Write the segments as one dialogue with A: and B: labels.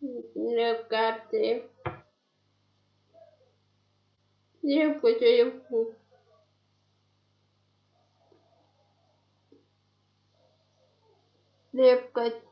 A: negate. Io potrei Лепкать.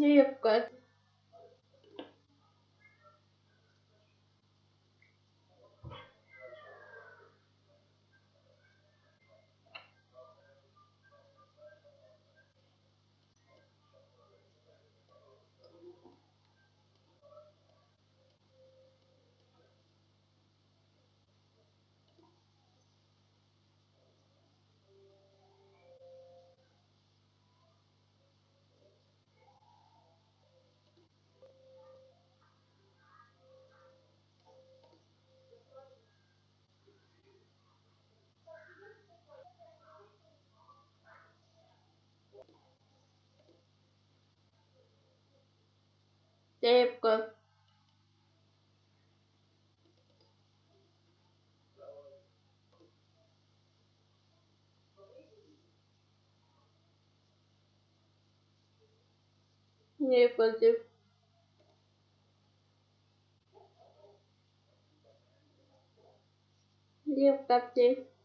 A: Севка. Лепка. Лепка. Лепка. Лепка. Лепка.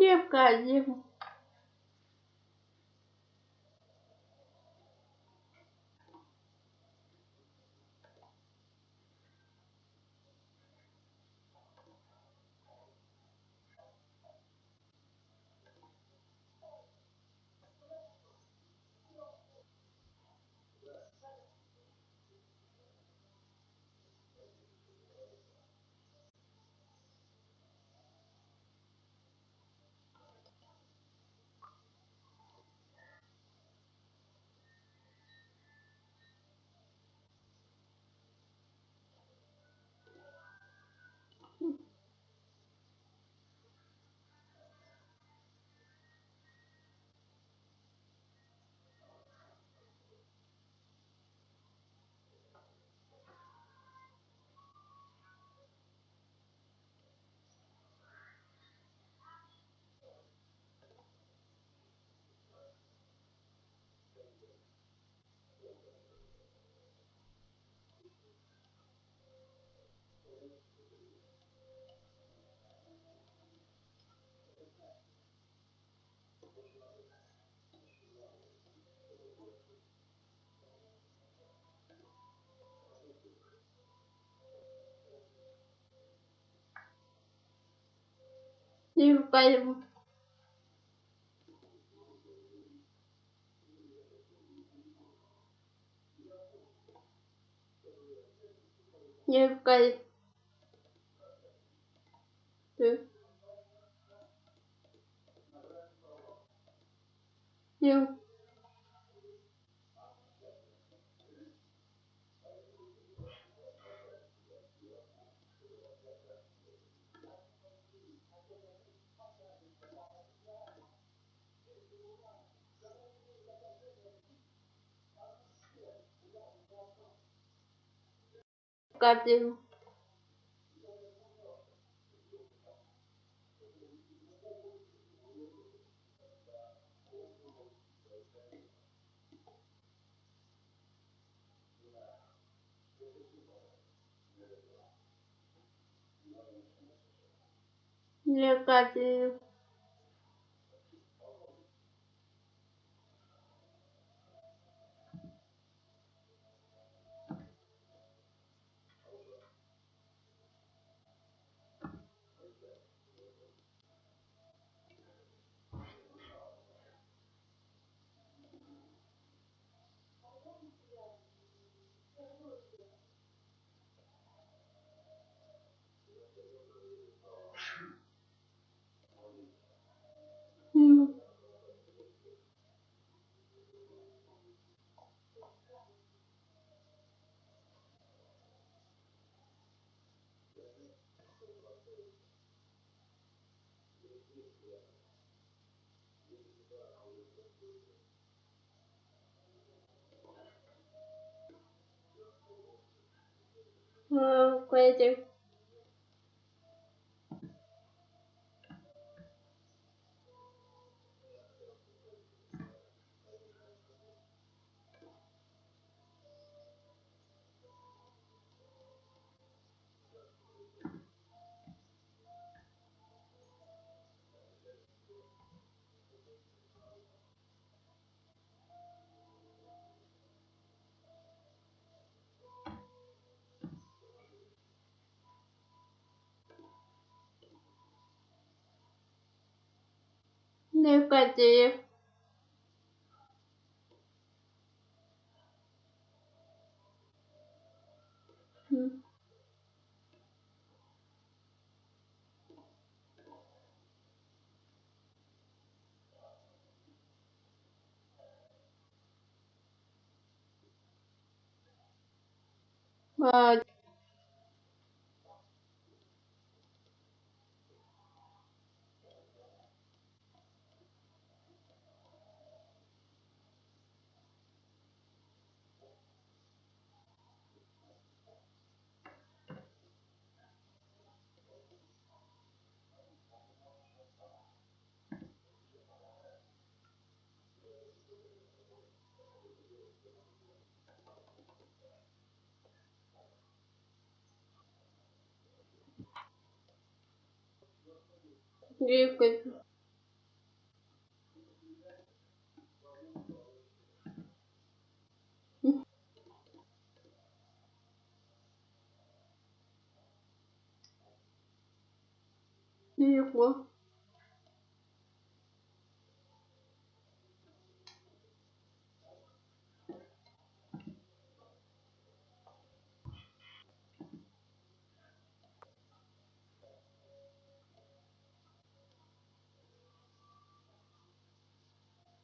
A: необходимо. Не пойму. Не пойму. Не капель для капель 嗯佢哋 Легкотелю. М.
B: М.
A: Легко.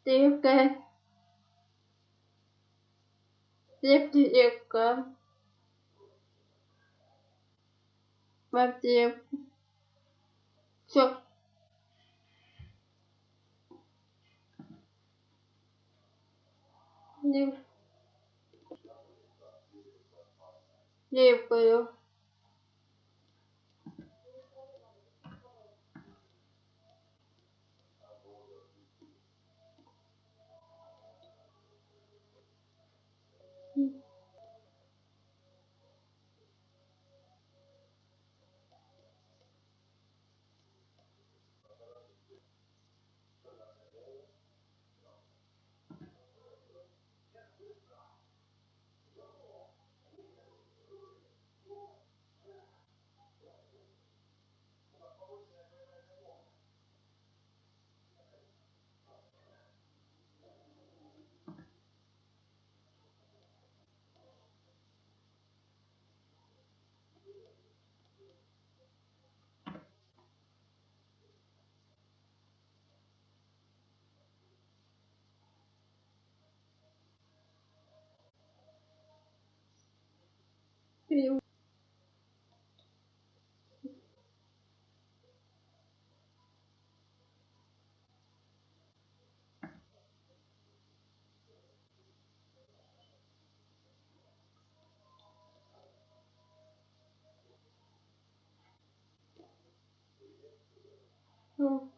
A: Легкая. Легче легко. В аптеку. Всё. Ну.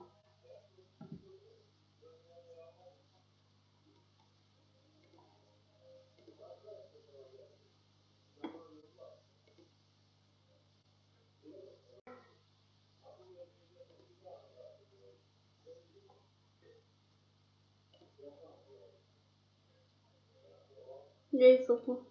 A: Я и сохну.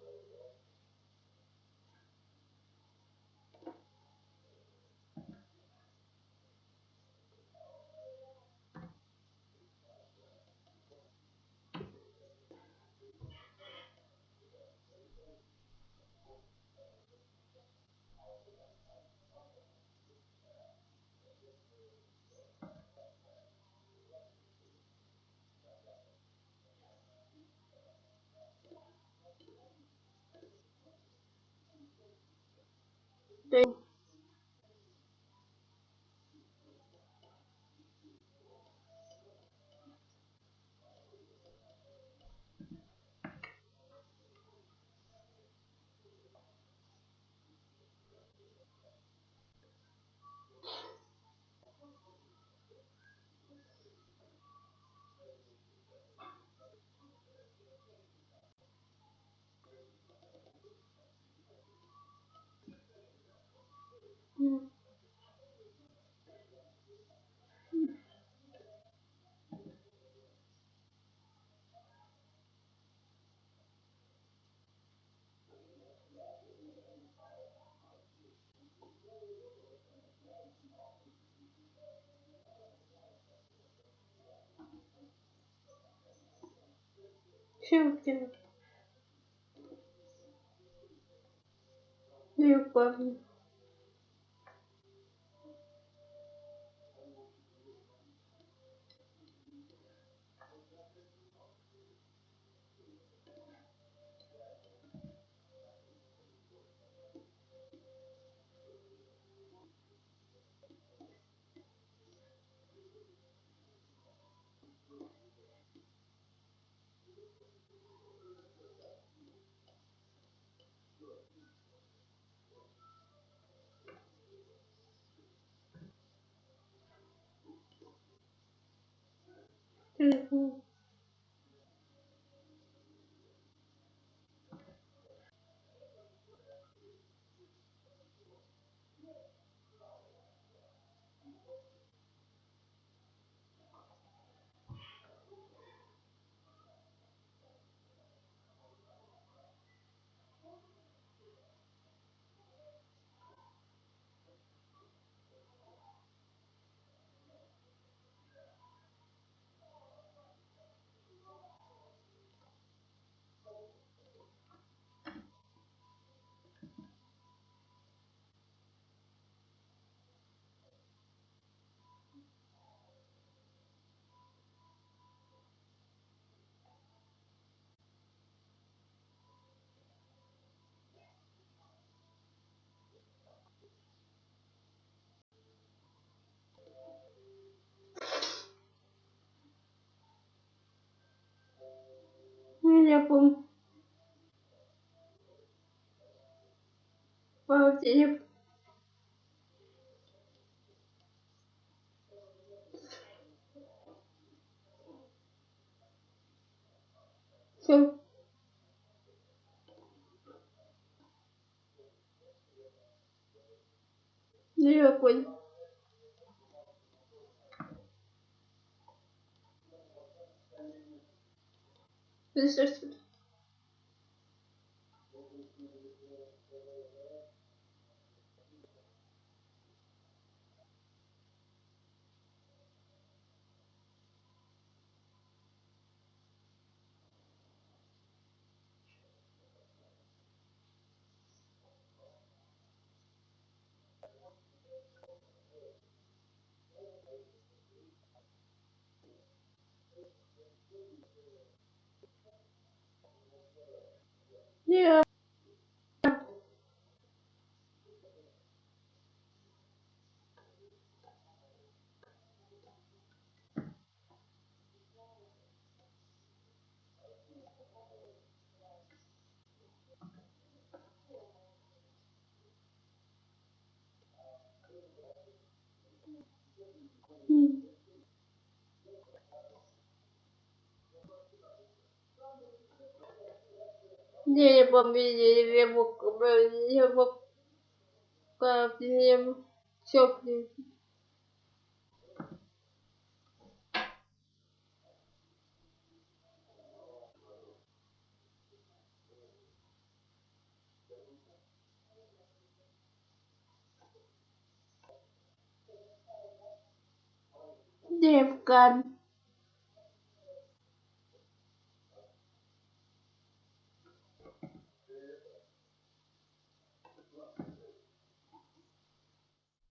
A: tem. Щелкин. Любовь. Телефон. Телефон. По телефону. Все. Телефон. Слышишь? Я.
B: Yeah.
A: не победили его, его, его, все Девка.